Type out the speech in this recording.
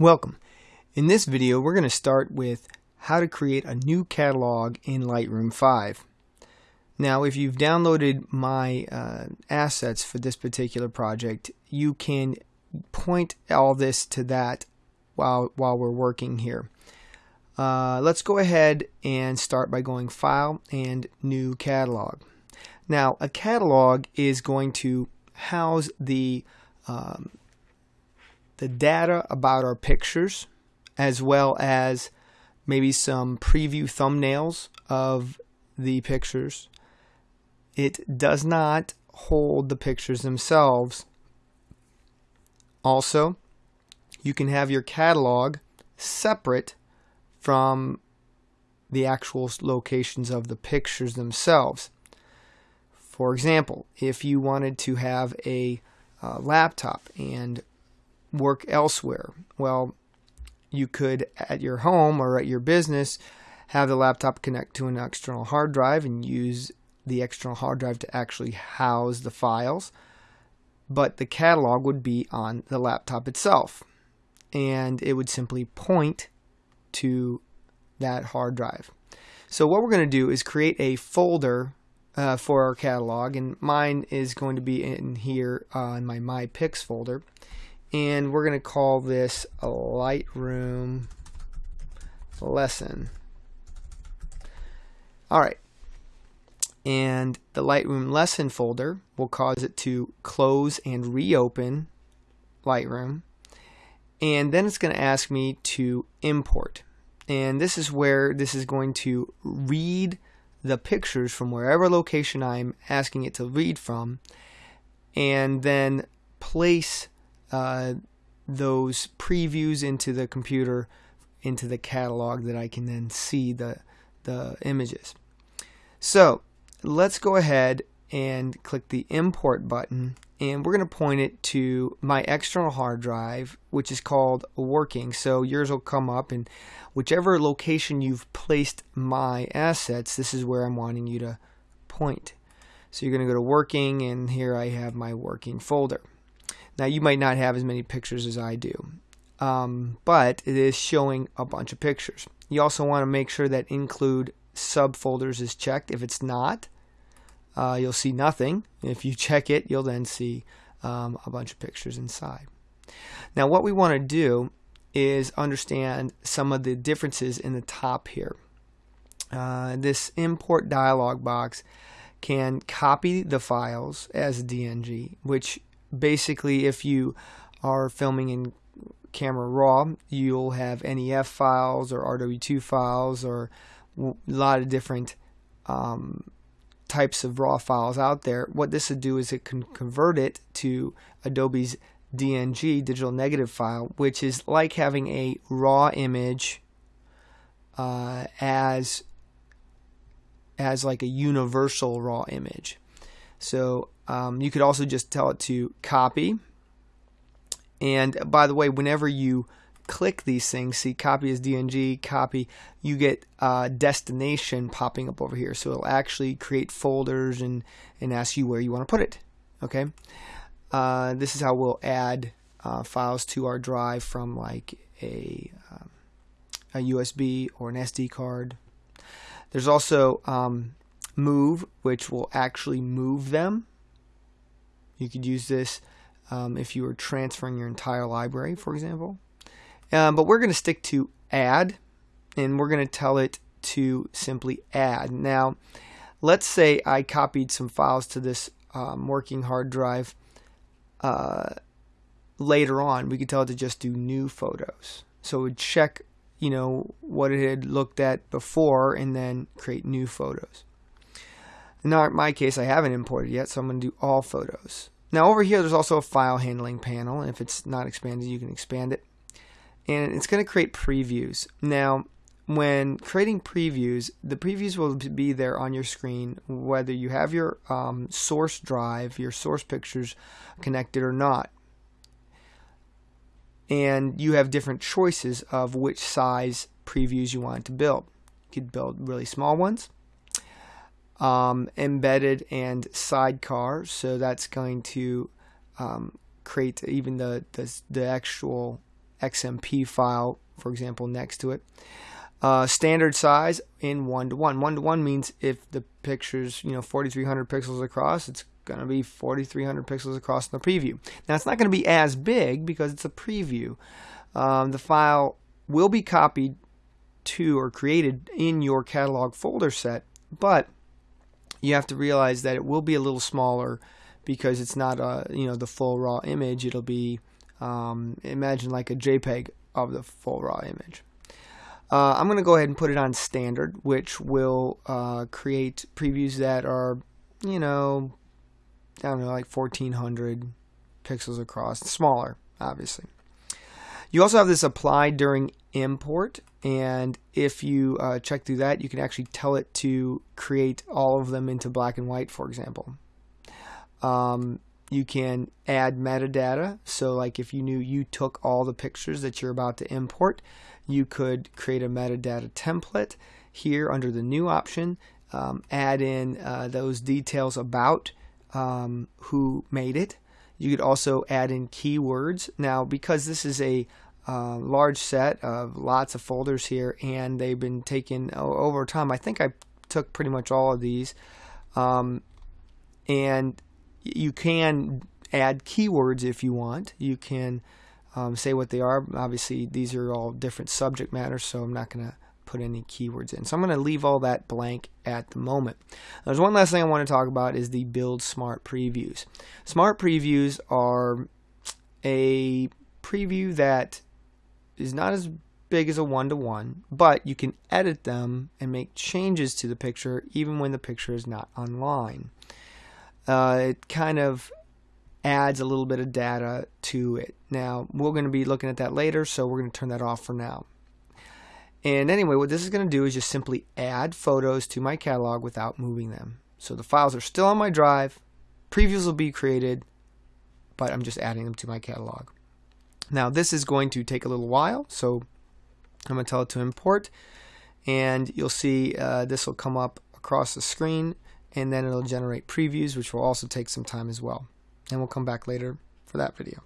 Welcome. In this video we're going to start with how to create a new catalog in Lightroom 5. Now if you've downloaded my uh, assets for this particular project you can point all this to that while, while we're working here. Uh, let's go ahead and start by going File and New Catalog. Now a catalog is going to house the um, the data about our pictures as well as maybe some preview thumbnails of the pictures. It does not hold the pictures themselves. Also, you can have your catalog separate from the actual locations of the pictures themselves. For example, if you wanted to have a uh, laptop and work elsewhere. Well, you could at your home or at your business have the laptop connect to an external hard drive and use the external hard drive to actually house the files. But the catalog would be on the laptop itself. And it would simply point to that hard drive. So what we're going to do is create a folder uh, for our catalog. And mine is going to be in here uh, my My Pics folder and we're going to call this a Lightroom lesson. Alright, and the Lightroom lesson folder will cause it to close and reopen Lightroom. And then it's going to ask me to import. And this is where this is going to read the pictures from wherever location I'm asking it to read from and then place uh, those previews into the computer into the catalog that I can then see the the images. So let's go ahead and click the import button and we're going to point it to my external hard drive which is called working. So yours will come up and whichever location you've placed my assets this is where I'm wanting you to point. So you're going to go to working and here I have my working folder now you might not have as many pictures as I do, um, but it is showing a bunch of pictures. You also want to make sure that include subfolders is checked. If it's not, uh, you'll see nothing. If you check it, you'll then see um, a bunch of pictures inside. Now what we want to do is understand some of the differences in the top here. Uh, this import dialog box can copy the files as DNG, which basically if you are filming in camera raw you'll have NEF files or RW2 files or a lot of different um, types of raw files out there. What this would do is it can convert it to Adobe's DNG digital negative file which is like having a raw image uh, as as like a universal raw image. So um, you could also just tell it to copy. And by the way, whenever you click these things, see copy as DNG, copy, you get uh, destination popping up over here. So it'll actually create folders and, and ask you where you want to put it. Okay. Uh, this is how we'll add uh, files to our drive from like a, um, a USB or an SD card. There's also um, move, which will actually move them. You could use this um, if you were transferring your entire library, for example. Um, but we're going to stick to add, and we're going to tell it to simply add. Now, let's say I copied some files to this um, working hard drive uh, later on. We could tell it to just do new photos. So it would check, you know, what it had looked at before and then create new photos. Now, In my case, I haven't imported yet, so I'm going to do all photos. Now over here, there's also a file handling panel. And if it's not expanded, you can expand it. And it's going to create previews. Now, when creating previews, the previews will be there on your screen whether you have your um, source drive, your source pictures connected or not. And you have different choices of which size previews you want to build. You could build really small ones um, embedded and sidecar. So that's going to um, create even the, the, the actual XMP file, for example, next to it. Uh, standard size in one to one. One to one means if the picture's you know 4,300 pixels across, it's going to be 4,300 pixels across in the preview. Now it's not going to be as big because it's a preview. Um, the file will be copied to or created in your catalog folder set, but you have to realize that it will be a little smaller because it's not a you know the full raw image. It'll be um, imagine like a JPEG of the full raw image. Uh, I'm going to go ahead and put it on standard, which will uh, create previews that are, you know, I don't know, like 1400 pixels across, smaller, obviously. You also have this applied during import, and if you uh, check through that, you can actually tell it to create all of them into black and white, for example. Um, you can add metadata, so like if you knew you took all the pictures that you're about to import, you could create a metadata template here under the new option, um, add in uh, those details about um, who made it. You could also add in keywords. Now, because this is a uh, large set of lots of folders here, and they've been taken over time, I think I took pretty much all of these. Um, and you can add keywords if you want. You can um, say what they are. Obviously, these are all different subject matters, so I'm not going to put any keywords in. So I'm going to leave all that blank at the moment. There's one last thing I want to talk about is the build smart previews. Smart previews are a preview that is not as big as a one-to-one, but you can edit them and make changes to the picture even when the picture is not online. Uh, it kind of adds a little bit of data to it. Now, we're going to be looking at that later, so we're going to turn that off for now. And anyway, what this is going to do is just simply add photos to my catalog without moving them. So the files are still on my drive, previews will be created, but I'm just adding them to my catalog. Now this is going to take a little while, so I'm going to tell it to import, and you'll see uh, this will come up across the screen, and then it'll generate previews, which will also take some time as well. And we'll come back later for that video.